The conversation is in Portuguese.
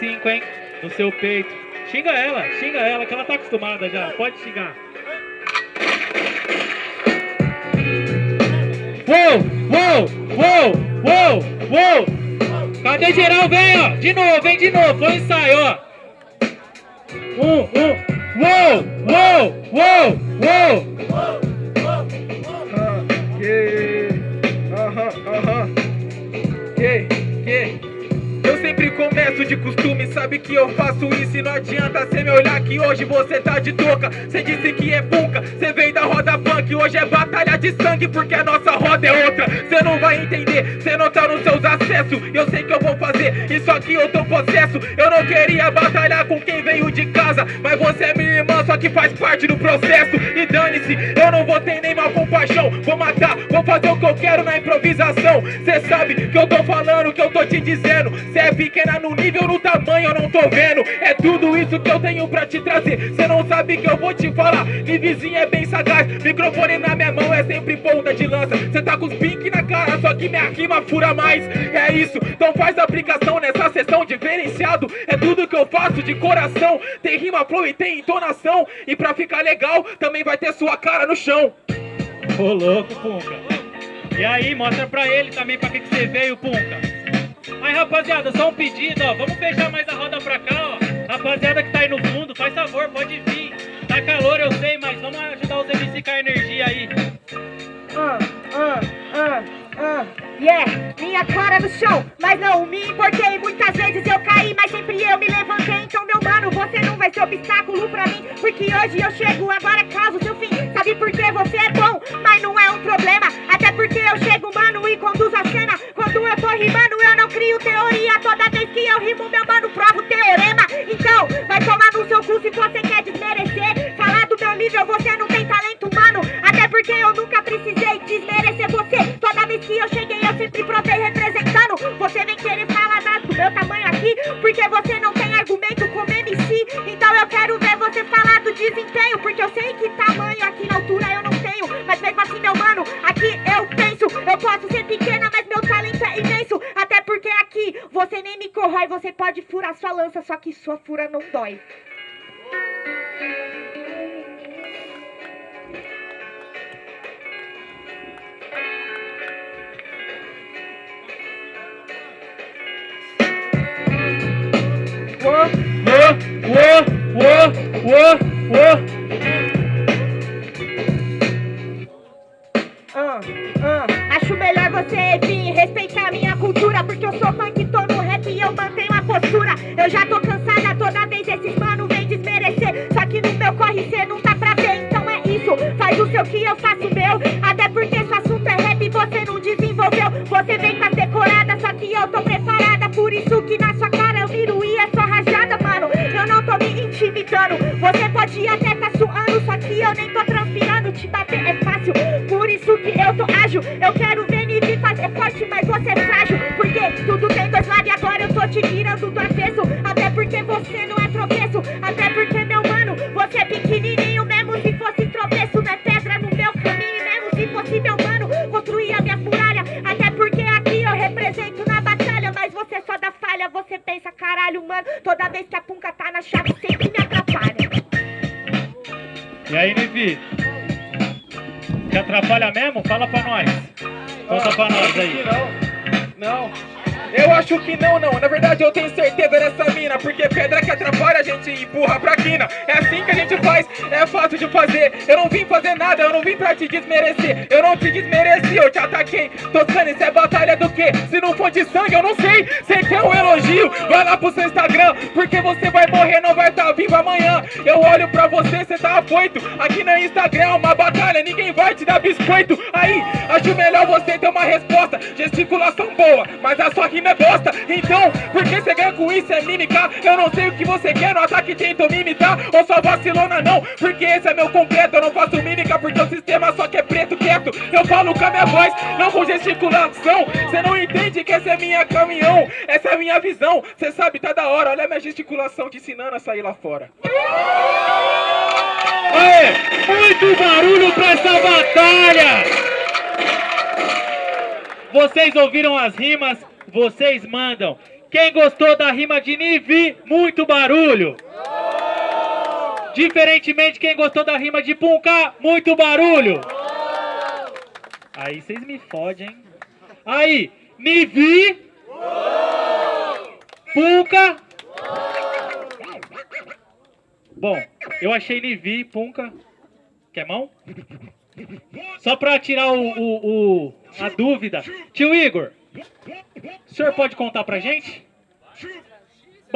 45, hein? No seu peito. Xinga ela, xinga ela, que ela tá acostumada já. Pode xingar. Uou, uou, uou, uou, uou. Cadê geral? Vem, ó. De novo, vem de novo. Foi ensaio, ó. Um, um. Uou, uou, uou, uou. De costume, sabe que eu faço isso e não adianta cê me olhar que hoje você tá de touca. Cê disse que é bunca, cê veio da roda punk Hoje é batalha de sangue porque a nossa roda é outra. Cê não vai entender, cê não tá nos seus acessos. Eu sei que eu vou fazer, isso aqui eu tô possesso. Eu não queria batalhar com quem veio de casa Mas você só que faz parte do processo. E dane-se, eu não vou ter nem mal compaixão. Vou matar, vou fazer o que eu quero na improvisação. Cê sabe que eu tô falando, que eu tô te dizendo. Cê é pequena no nível, no tamanho eu não tô vendo. É tudo isso que eu tenho pra te trazer. Cê não sabe que eu vou te falar. Me vizinho é bem sagaz Microfone na minha mão é sempre ponta de lança só que minha rima fura mais É isso, então faz a aplicação nessa sessão diferenciado É tudo que eu faço de coração Tem rima, flow e tem entonação E pra ficar legal, também vai ter sua cara no chão Ô louco, Punca. E aí, mostra pra ele também pra que, que você veio, Punca. Aí, rapaziada, só um pedido, ó. Vamos fechar mais a roda pra cá, ó. Rapaziada que tá aí no fundo, faz favor, pode vir. Tá calor, eu sei, mas vamos ajudar os MC com a energia aí. Ah, ah, ah, ah, yeah, minha cara no chão, mas não me importei. Muitas vezes eu caí, mas sempre eu me levantei. Então, meu mano, você não vai ser obstáculo pra mim, porque hoje eu chego, agora causo seu fim. Sabe por que porque você não tem argumento como MC. Então eu quero ver você falar do desempenho, porque eu sei que tamanho aqui na altura eu não tenho. Mas mesmo assim, meu mano, aqui eu penso. Eu posso ser pequena, mas meu talento é imenso. Até porque aqui você nem me corrói, você pode furar sua lança, só que sua fura não dói. Acho melhor você vir respeitar minha cultura Porque eu sou funk, tô no rap e eu mantenho a postura. Eu já tô cansada toda vez esses mano vem desmerecer. Só que no meu corre cê não tá pra ver, então é isso. Faz o seu que eu faço o meu. Até porque se o assunto é rap você não desenvolveu. Você vem com a decorada, só que eu tô preparada. Por isso que na sua tô transpirando Te bater é fácil, por isso que eu tô ágil. Eu quero ver me vir fazer forte, mas você é frágil. Porque tudo tem dois lados e agora eu tô te tirando do avesso Até porque você não é tropeço. Até porque, meu mano, você é pequenininho. Mesmo se fosse tropeço, não é pedra no meu caminho. Mesmo se fosse, meu mano, construir a minha muralha. Até porque aqui eu represento na batalha. Mas você só dá falha, você pensa, caralho, mano Toda vez que a punca tá na chave, sempre me atrapalha E aí, Nivi? Te atrapalha mesmo? Fala pra nós. Conta pra nós aí. Não, não. Eu acho que não, não. Na verdade, eu tenho certeza dessa Porque pedra que atrapalha a gente empurra pra quina. É assim que a gente faz, é fácil de fazer. Eu não vim fazer nada, eu não vim pra te desmerecer. Eu não te desmereci, eu te ataquei. Toscano, isso é batalha do quê? Se não for de sangue, eu não sei. Você quer um elogio? Vai lá pro seu Instagram. Porque você vai morrer, não vai estar vivo amanhã. Eu olho pra você, você tá afoito. Aqui no Instagram é uma batalha, ninguém vai te dar biscoito. Aí, acho melhor você ter uma resposta. Gesticulação boa, mas a sua rima é bosta. Então, por que você ganha com isso? É mímica. Eu não sei o que você quer no ataque, tentou me imitar. Ou só vacilona, não. Porque esse é meu completo. Eu não faço mímica porque o sistema só quer preto quieto. Eu falo com a minha voz, não com gesticulação. Você não entende que essa é minha caminhão. Essa é minha visão. Você sabe, tá da hora. Olha a minha gesticulação te ensinando a sair lá fora. Aê, muito barulho pra essa batalha! Vocês ouviram as rimas, vocês mandam. Quem gostou da rima de Nivi, muito barulho. Diferentemente, quem gostou da rima de Punka, muito barulho. Aí vocês me fodem, hein? Aí, Nivi. Punka. Bom, eu achei Nivi, Punka. Quer mão? Só pra tirar o, o- o- a dúvida. Tio Igor, o senhor pode contar pra gente?